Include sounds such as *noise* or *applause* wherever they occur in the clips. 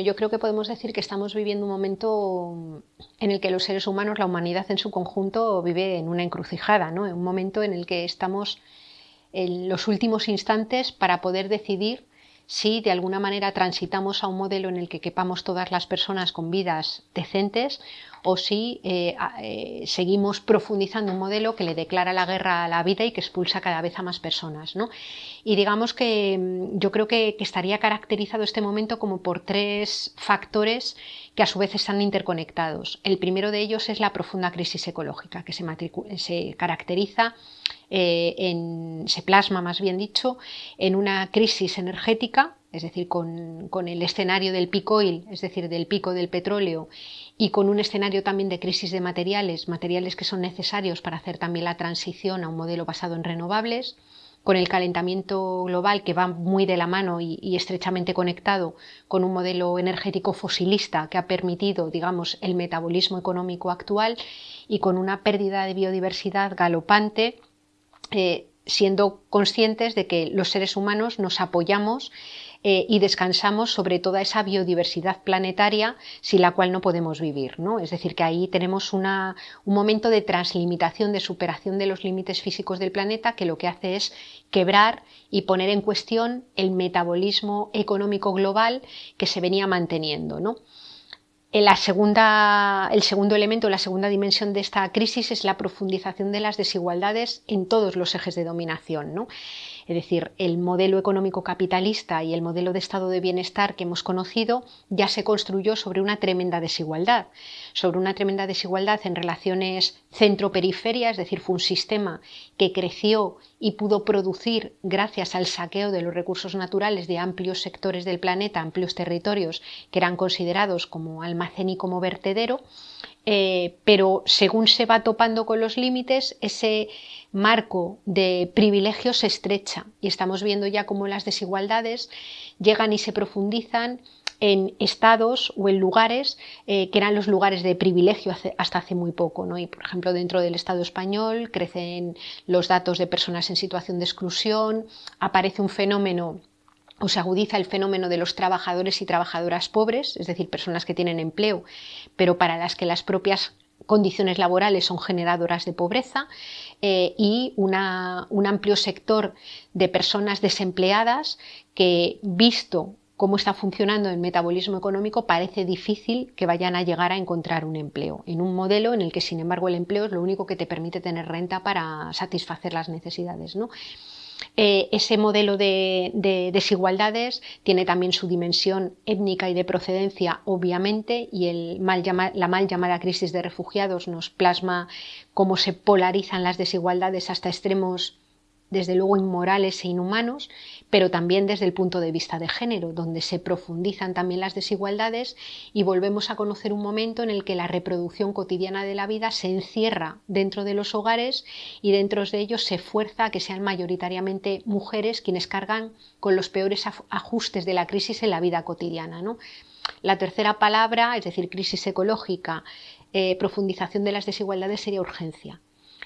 yo creo que podemos decir que estamos viviendo un momento en el que los seres humanos, la humanidad en su conjunto, vive en una encrucijada, ¿no? un momento en el que estamos en los últimos instantes para poder decidir si de alguna manera transitamos a un modelo en el que quepamos todas las personas con vidas decentes o si eh, eh, seguimos profundizando un modelo que le declara la guerra a la vida y que expulsa cada vez a más personas. Y digamos que mm, yo creo que, estaría caracterizado este momento como por tres factores que a su vez están interconectados. El primero de ellos es la profunda crisis ecológica, que se, caracteriza eh, se plasma, más bien dicho, en una crisis energética, es decir, con, el escenario del pico oil, es decir, del pico del petróleo, y con un escenario también de crisis de materiales, materiales que son necesarios para hacer también la transición a un modelo basado en renovables, con el calentamiento global que va muy de la mano y, y, estrechamente conectado con un modelo energético fosilista que ha permitido, digamos, el metabolismo económico actual y con una pérdida de biodiversidad galopante eh, siendo conscientes de que los seres humanos nos apoyamos eh, y descansamos sobre toda esa biodiversidad planetaria sin la cual no podemos vivir. ¿no? Es decir, que ahí tenemos un momento de translimitación, de superación de los límites físicos del planeta que lo que hace es quebrar y poner en cuestión el metabolismo económico global que se venía manteniendo. ¿no? El segundo elemento, la segunda dimensión de esta crisis es la profundización de las desigualdades en todos los ejes de dominación. ¿no? Es decir, el modelo económico capitalista y el modelo de estado de bienestar que hemos conocido ya se construyó sobre una tremenda desigualdad, sobre una tremenda desigualdad en relaciones centro-periferia, es decir, fue un sistema que creció y pudo producir gracias al saqueo de los recursos naturales de amplios sectores del planeta, amplios territorios que eran considerados como almacén y como vertedero, eh, pero según se va topando con los límites, ese marco de privilegios se estrecha y estamos viendo ya cómo las desigualdades llegan y se profundizan en estados o en lugares eh, que eran los lugares de privilegio hasta hace muy poco. ¿no? Y, por ejemplo, dentro del Estado español crecen los datos de personas en situación de exclusión, aparece un fenómeno o se agudiza el fenómeno de los trabajadores y trabajadoras pobres, es decir, personas que tienen empleo, pero para las que las propias condiciones laborales son generadoras de pobreza eh, y un amplio sector de personas desempleadas que, visto cómo está funcionando el metabolismo económico, parece difícil que vayan a llegar a encontrar un empleo, en un modelo en el que, sin embargo, el empleo es lo único que te permite tener renta para satisfacer las necesidades. ¿no? Eh, ese modelo de, desigualdades tiene también su dimensión étnica y de procedencia, obviamente, y el la mal llamada crisis de refugiados nos plasma cómo se polarizan las desigualdades hasta extremos desde luego inmorales e inhumanos, pero también desde el punto de vista de género, donde se profundizan también las desigualdades y volvemos a conocer un momento en el que la reproducción cotidiana de la vida se encierra dentro de los hogares y dentro de ellos se fuerza a que sean mayoritariamente mujeres quienes cargan con los peores ajustes de la crisis en la vida cotidiana. La tercera palabra, es decir, crisis ecológica, eh, profundización de las desigualdades sería urgencia.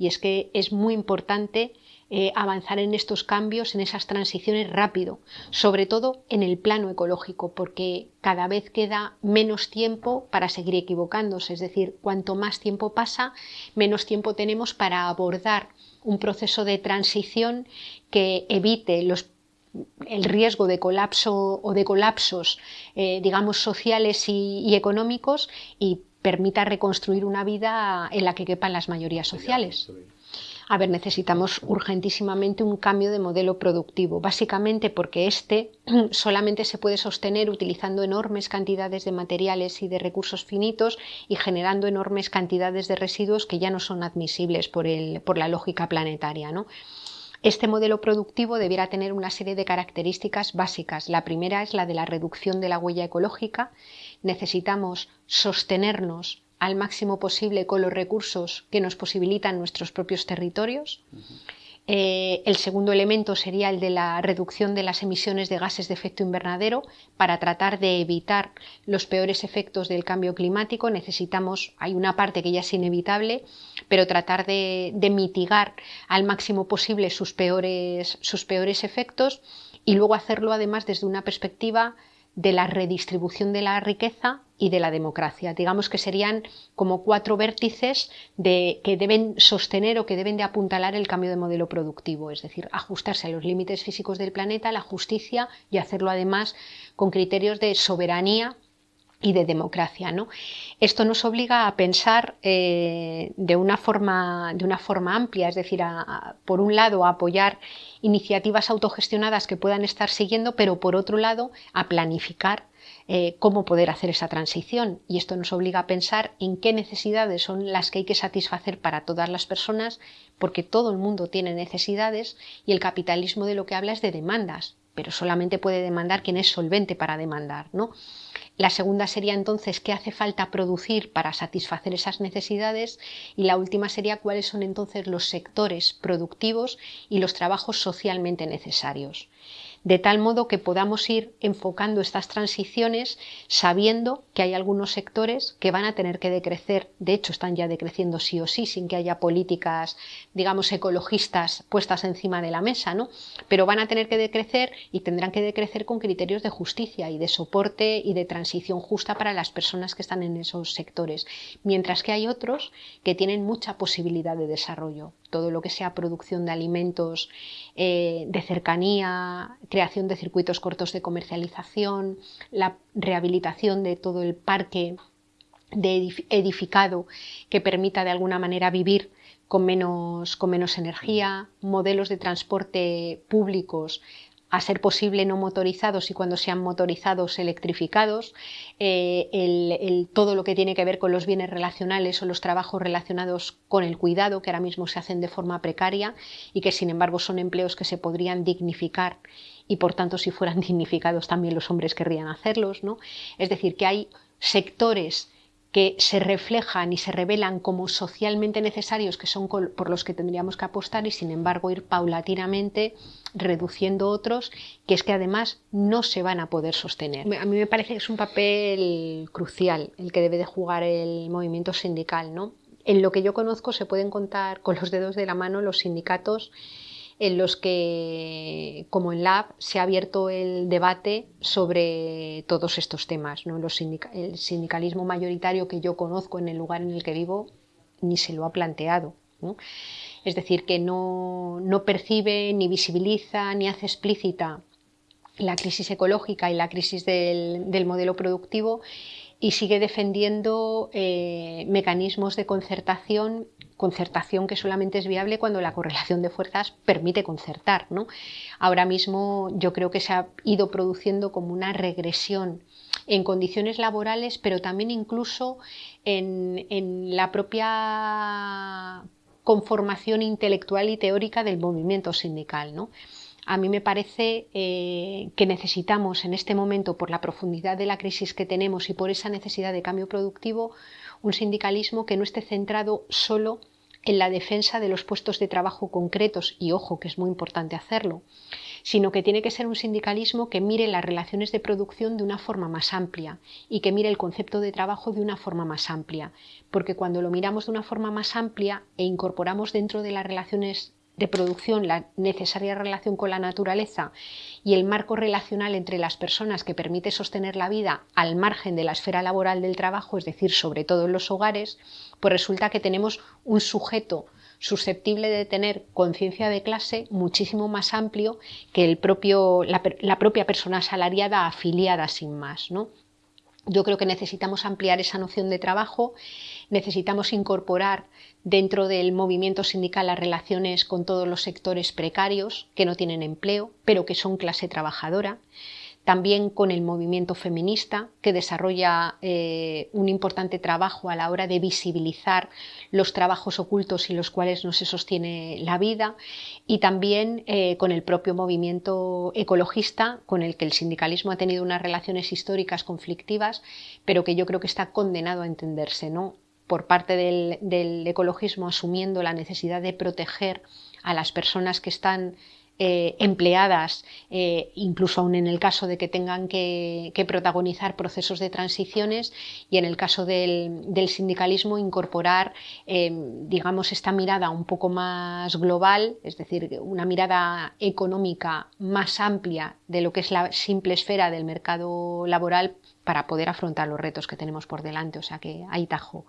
Y es que es muy importante eh, avanzar en estos cambios, en esas transiciones rápido, sobre todo en el plano ecológico, porque cada vez queda menos tiempo para seguir equivocándose, es decir, cuanto más tiempo pasa, menos tiempo tenemos para abordar un proceso de transición que evite los el riesgo de colapso o de colapsos, eh, digamos, sociales y, económicos y permita reconstruir una vida en la que quepan las mayorías sociales. A ver, necesitamos urgentísimamente un cambio de modelo productivo, básicamente porque este *clears throat* solamente se puede sostener utilizando enormes cantidades de materiales y de recursos finitos y generando enormes cantidades de residuos que ya no son admisibles por, por la lógica planetaria. ¿no? Este modelo productivo debiera tener una serie de características básicas. La primera es la de la reducción de la huella ecológica. Necesitamos sostenernos al máximo posible con los recursos que nos posibilitan nuestros propios territorios. Eh, el segundo elemento sería el de la reducción de las emisiones de gases de efecto invernadero. Para tratar de evitar los peores efectos del cambio climático necesitamos, hay una parte que ya es inevitable, pero tratar de, de mitigar al máximo posible sus peores, sus peores efectos y luego hacerlo además desde una perspectiva de la redistribución de la riqueza y de la democracia. Digamos que serían como cuatro vértices de, que deben sostener o que deben de apuntalar el cambio de modelo productivo, es decir, ajustarse a los límites físicos del planeta, la justicia y hacerlo además con criterios de soberanía y de democracia. ¿no? Esto nos obliga a pensar eh, de, una forma, de, una forma, amplia, es decir, por un lado a apoyar iniciativas autogestionadas que puedan estar siguiendo, pero por otro lado a planificar eh, cómo poder hacer esa transición. Y esto nos obliga a pensar en qué necesidades son las que hay que satisfacer para todas las personas, porque todo el mundo tiene necesidades y el capitalismo de lo que habla es de demandas, pero solamente puede demandar quien es solvente para demandar. ¿no? La segunda sería entonces qué hace falta producir para satisfacer esas necesidades y la última sería cuáles son entonces los sectores productivos y los trabajos socialmente necesarios de tal modo que podamos ir enfocando estas transiciones sabiendo que hay algunos sectores que van a tener que decrecer, de hecho están ya decreciendo sí o sí, sin que haya políticas, digamos, ecologistas puestas encima de la mesa, ¿no? Pero van a tener que decrecer y tendrán que decrecer con criterios de justicia y de soporte y de transición justa para las personas que están en esos sectores, mientras que hay otros que tienen mucha posibilidad de desarrollo. Todo lo que sea producción de alimentos eh, de cercanía, creación de circuitos cortos de comercialización, la rehabilitación de todo el parque de edificado que permita de alguna manera vivir con menos, con menos energía, modelos de transporte públicos a ser posible no motorizados y cuando sean motorizados electrificados, eh, el, todo lo que tiene que ver con los bienes relacionales o los trabajos relacionados con el cuidado, que ahora mismo se hacen de forma precaria y que sin embargo son empleos que se podrían dignificar y por tanto si fueran *laughs* dignificados también los hombres querrían hacerlos. ¿no? Es decir, que hay sectores que se reflejan y se revelan como socialmente necesarios, que son por los que tendríamos que apostar y sin embargo ir paulatinamente reduciendo otros, que es que además no se van a poder sostener. A mí me parece que es un papel crucial el que debe de jugar el movimiento sindical. ¿no? En lo que yo conozco se pueden contar con los dedos de la mano los sindicatos en los que, como en Lab, se ha abierto el debate sobre todos estos temas. ¿no? el sindicalismo mayoritario que yo conozco en el lugar en el que vivo ni se lo ha planteado. Es decir, que no, percibe, ni visibiliza, ni hace explícita la crisis ecológica y la crisis del modelo productivo y sigue defendiendo eh, mecanismos de concertación, concertación que solamente es viable cuando la correlación de fuerzas permite concertar. ¿no? Ahora mismo yo creo que se ha ido produciendo como una regresión en condiciones laborales, pero también incluso en, en la propia conformación intelectual y teórica del movimiento sindical. ¿no? A mí me parece eh, que necesitamos en este momento, por la profundidad de la crisis que tenemos y por esa necesidad de cambio productivo, un sindicalismo que no esté centrado solo en la defensa de los puestos de trabajo concretos, y ojo que es muy importante hacerlo, sino que tiene que ser un sindicalismo que mire las relaciones de producción de una forma más amplia y que mire el concepto de trabajo de una forma más amplia, porque cuando lo miramos de una forma más amplia e incorporamos dentro de las relaciones de producción, la necesaria relación con la naturaleza y el marco relacional entre las personas que permite sostener la vida al margen de la esfera laboral del trabajo, es decir, sobre todo en los hogares, pues resulta que tenemos un sujeto susceptible de tener conciencia de clase muchísimo más amplio que el propio, la, la propia persona asalariada afiliada sin más. ¿no? Yo creo que necesitamos ampliar esa noción de trabajo, necesitamos incorporar dentro del movimiento sindical las relaciones con todos los sectores precarios que no tienen empleo, pero que son clase trabajadora también con el movimiento feminista, que desarrolla eh, un importante trabajo a la hora de visibilizar los trabajos ocultos y los cuales no se sostiene la vida, y también eh, con el propio movimiento ecologista, con el que el sindicalismo ha tenido unas relaciones históricas conflictivas, pero que yo creo que está condenado a entenderse, ¿no? por parte del ecologismo asumiendo la necesidad de proteger a las personas que están eh, empleadas, eh, incluso aún en el caso de que tengan que, protagonizar procesos de transiciones y en el caso del, sindicalismo incorporar, digamos, esta mirada un poco más global, es decir, una mirada económica más amplia de lo que es la simple esfera del mercado laboral para poder afrontar los retos que tenemos por delante. O sea que hay tajo.